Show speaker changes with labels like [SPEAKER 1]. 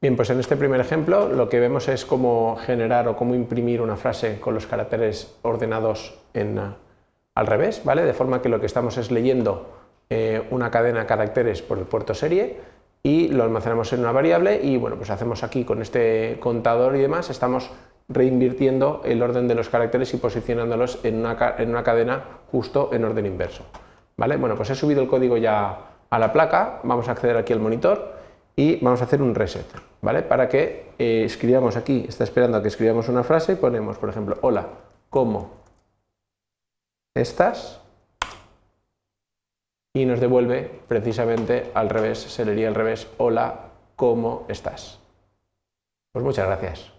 [SPEAKER 1] Bien, pues en este primer ejemplo lo que vemos es cómo generar o cómo imprimir una frase con los caracteres ordenados en, al revés, ¿vale? De forma que lo que estamos es leyendo eh, una cadena de caracteres por el puerto serie y lo almacenamos en una variable y bueno, pues hacemos aquí con este contador y demás, estamos reinvirtiendo el orden de los caracteres y posicionándolos en una, en una cadena justo en orden inverso. ¿Vale? Bueno, pues he subido el código ya a la placa, vamos a acceder aquí al monitor y vamos a hacer un reset, ¿vale? Para que eh, escribamos aquí, está esperando a que escribamos una frase y ponemos, por ejemplo, hola, ¿cómo estás? Y nos devuelve precisamente al revés, se leería al revés, hola, ¿cómo estás? Pues muchas gracias.